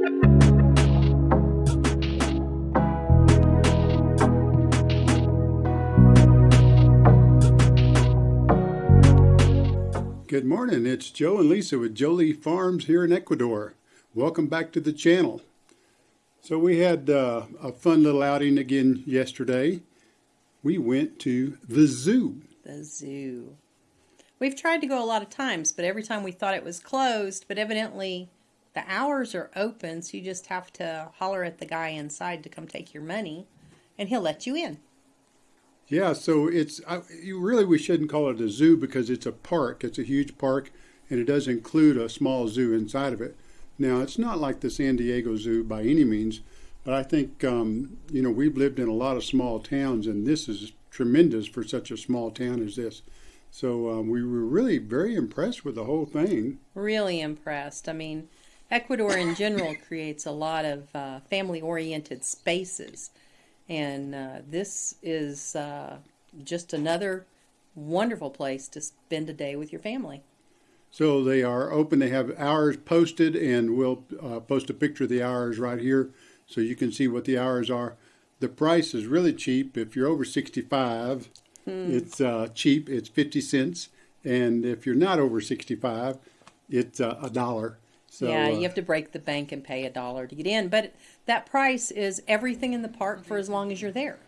Good morning, it's Joe and Lisa with Jolie Farms here in Ecuador. Welcome back to the channel. So we had uh, a fun little outing again yesterday. We went to the zoo. The zoo. We've tried to go a lot of times, but every time we thought it was closed, but evidently the hours are open, so you just have to holler at the guy inside to come take your money, and he'll let you in. Yeah, so it's I, you really we shouldn't call it a zoo because it's a park. It's a huge park, and it does include a small zoo inside of it. Now it's not like the San Diego Zoo by any means, but I think um, you know we've lived in a lot of small towns, and this is tremendous for such a small town as this. So um, we were really very impressed with the whole thing. Really impressed. I mean, Ecuador in general creates a lot of uh, family-oriented spaces and uh, this is uh, just another wonderful place to spend a day with your family. So they are open. They have hours posted, and we'll uh, post a picture of the hours right here so you can see what the hours are. The price is really cheap. If you're over 65, hmm. it's uh, cheap. It's 50 cents. And if you're not over 65, it's uh, a dollar. So, yeah, you uh, have to break the bank and pay a dollar to get in. But that price is everything in the park for as long as you're there.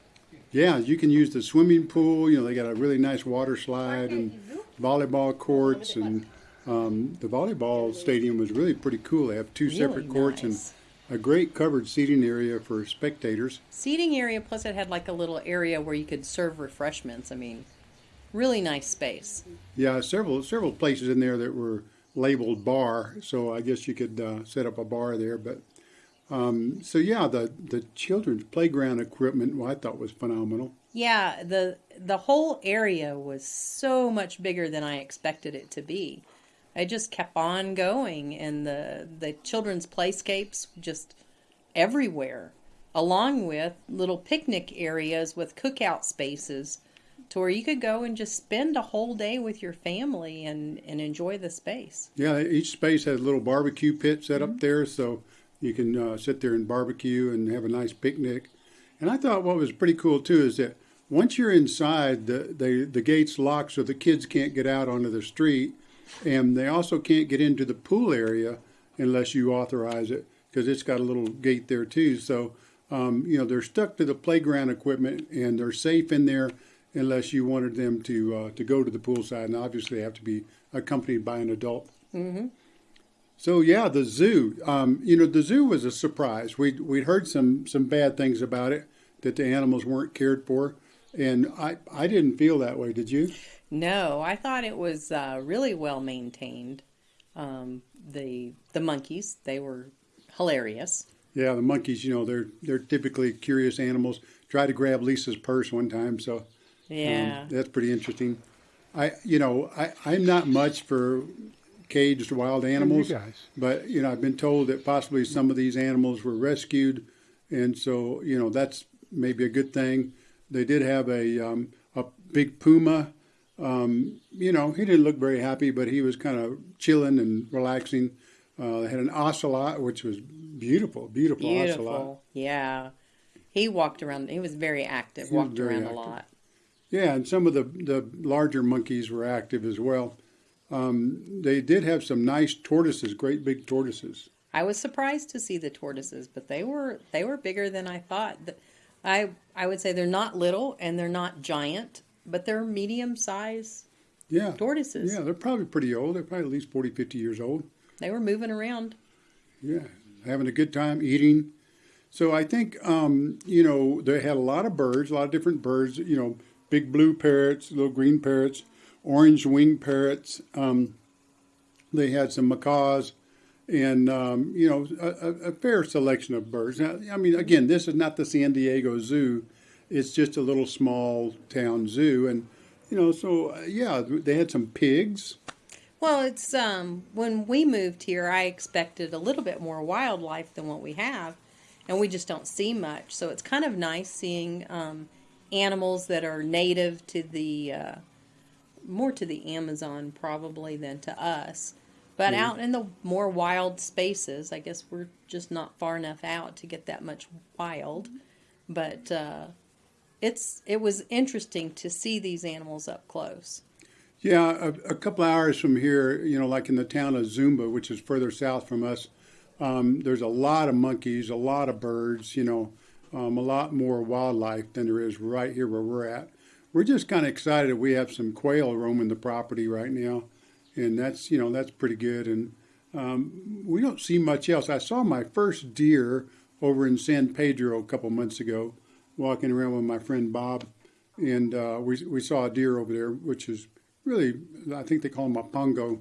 Yeah, you can use the swimming pool. You know, they got a really nice water slide and volleyball courts, and um, the volleyball stadium was really pretty cool. They have two really separate courts nice. and a great covered seating area for spectators. Seating area, plus it had like a little area where you could serve refreshments. I mean, really nice space. Yeah, several several places in there that were labeled bar, so I guess you could uh, set up a bar there. But um, so yeah, the the children's playground equipment, well, I thought was phenomenal. Yeah, the the whole area was so much bigger than I expected it to be. I just kept on going, and the the children's playscapes just everywhere, along with little picnic areas with cookout spaces to where you could go and just spend a whole day with your family and, and enjoy the space. Yeah, each space has a little barbecue pit set mm-hmm. up there, so you can uh, sit there and barbecue and have a nice picnic. And I thought what was pretty cool too is that once you're inside, the, the, the gates lock so the kids can't get out onto the street, and they also can't get into the pool area unless you authorize it because it's got a little gate there too. So, um, you know, they're stuck to the playground equipment and they're safe in there unless you wanted them to uh, to go to the poolside, and obviously they have to be accompanied by an adult. Mm-hmm. So yeah, the zoo. Um, you know, the zoo was a surprise. We we'd heard some some bad things about it that the animals weren't cared for, and I I didn't feel that way. Did you? No, I thought it was uh, really well maintained. Um, the the monkeys they were hilarious. Yeah, the monkeys. You know, they're they're typically curious animals. Tried to grab Lisa's purse one time, so yeah, um, that's pretty interesting. I, you know, I, I'm not much for caged wild animals, you but you know, I've been told that possibly some of these animals were rescued, and so you know that's maybe a good thing. They did have a um, a big puma. Um, you know, he didn't look very happy, but he was kind of chilling and relaxing. Uh, they had an ocelot, which was beautiful, beautiful, beautiful. ocelot. Yeah, he walked around. He was very active. He walked around active. a lot. Yeah, and some of the, the larger monkeys were active as well. Um, they did have some nice tortoises, great big tortoises. I was surprised to see the tortoises, but they were they were bigger than I thought. I I would say they're not little and they're not giant, but they're medium size yeah. tortoises. Yeah, they're probably pretty old. They're probably at least 40, 50 years old. They were moving around. Yeah, having a good time eating. So I think, um, you know, they had a lot of birds, a lot of different birds, you know, big blue parrots, little green parrots, orange winged parrots. Um, they had some macaws and, um, you know, a, a, fair selection of birds. Now, I mean, again, this is not the San Diego Zoo. It's just a little small town zoo. And, you know, so, uh, yeah, they had some pigs. Well, it's um, when we moved here, I expected a little bit more wildlife than what we have, and we just don't see much. So it's kind of nice seeing um, animals that are native to the uh, more to the Amazon probably than to us. But Yeah. out in the more wild spaces, I guess we're just not far enough out to get that much wild. But uh, it's it was interesting to see these animals up close. Yeah, a, a couple hours from here, you know, like in the town of Zumba, which is further south from us, um, there's a lot of monkeys, a lot of birds, you know, um, a lot more wildlife than there is right here where we're at. We're just kind of excited we have some quail roaming the property right now, and that's you know that's pretty good. And um, we don't see much else. I saw my first deer over in San Pedro a couple months ago, walking around with my friend Bob, and uh, we we saw a deer over there, which is really I think they call them a pongo.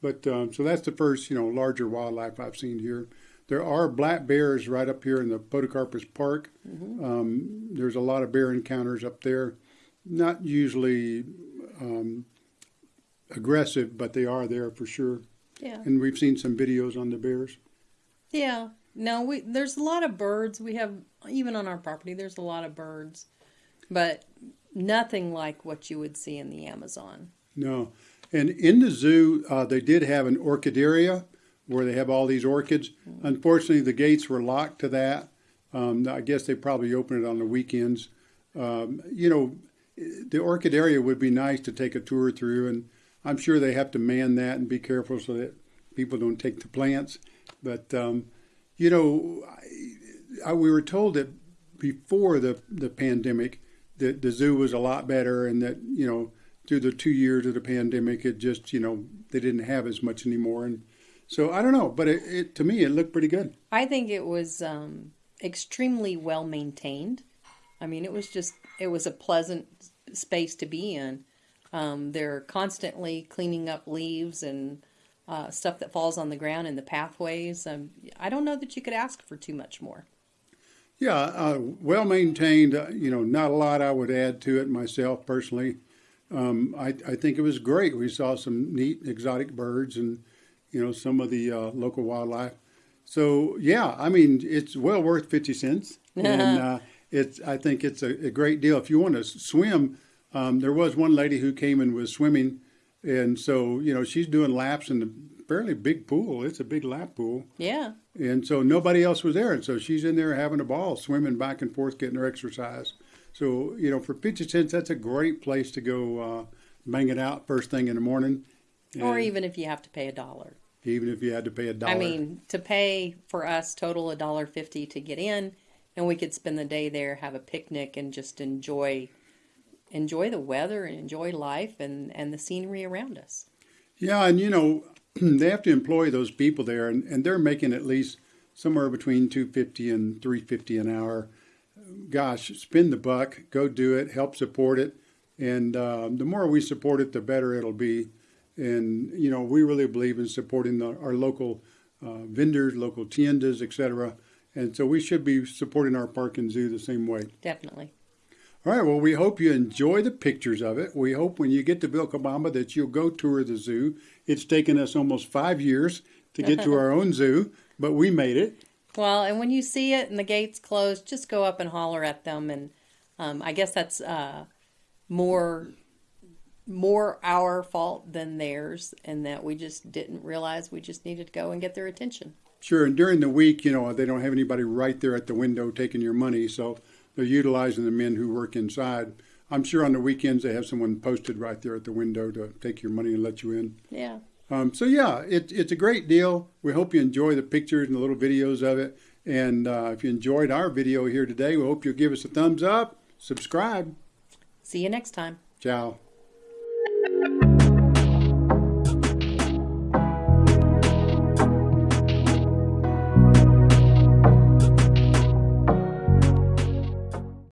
But um, so that's the first you know larger wildlife I've seen here. There are black bears right up here in the Podocarpus Park. Um, there's a lot of bear encounters up there. Not usually um, aggressive, but they are there for sure. Yeah. And we've seen some videos on the bears. Yeah. No, we there's a lot of birds. We have even on our property there's a lot of birds. But nothing like what you would see in the Amazon. No. And in the zoo, uh, they did have an orchid area where they have all these orchids. Unfortunately, the gates were locked to that. Um, I guess they probably open it on the weekends. Um, you know, the orchid area would be nice to take a tour through, and I'm sure they have to man that and be careful so that people don't take the plants. But um, you know, I, I, we were told that before the the pandemic that the zoo was a lot better, and that you know through the two years of the pandemic, it just you know they didn't have as much anymore, and so I don't know, but it, it to me it looked pretty good. I think it was um, extremely well maintained. I mean, it was just it was a pleasant space to be in. Um, they're constantly cleaning up leaves and uh, stuff that falls on the ground in the pathways. Um, I don't know that you could ask for too much more. Yeah, uh, well maintained. Uh, you know, not a lot I would add to it myself personally. Um, I, I think it was great. We saw some neat exotic birds and you know some of the uh, local wildlife. So yeah, I mean it's well worth fifty cents, and uh, it's I think it's a, a great deal if you want to swim. Um, there was one lady who came and was swimming, and so you know she's doing laps in a fairly big pool. It's a big lap pool, Yeah, and so nobody else was there, and so she's in there having a ball, swimming back and forth, getting her exercise. So you know, for fifty cents, that's a great place to go uh, bang it out first thing in the morning. or even if you have to pay a dollar. Even if you had to pay a dollar. I mean, to pay for us total a dollar fifty to get in, and we could spend the day there, have a picnic, and just enjoy enjoy the weather and enjoy life and and the scenery around us. Yeah, and you know, they have to employ those people there, and, and they're making at least somewhere between two fifty and three fifty an hour. Gosh, spend the buck, go do it, help support it, and uh, the more we support it, the better it'll be. And you know, we really believe in supporting the, our local uh, vendors, local tiendas, etc. And so we should be supporting our park and zoo the same way. Definitely. All right. Well, we hope you enjoy the pictures of it. We hope when you get to Vilcabamba that you'll go tour the zoo. It's taken us almost five years to get to our own zoo, but we made it. Well, and when you see it and the gates closed, just go up and holler at them, and um, I guess that's uh, more more our fault than theirs, and that we just didn't realize we just needed to go and get their attention. Sure. And during the week, you know, they don't have anybody right there at the window taking your money, so they're utilizing the men who work inside. I'm sure on the weekends they have someone posted right there at the window to take your money and let you in. Yeah. Um, so yeah, it, it's a great deal. We hope you enjoy the pictures and the little videos of it. And uh, if you enjoyed our video here today, we hope you'll give us a thumbs up, subscribe. See you next time. Ciao thank you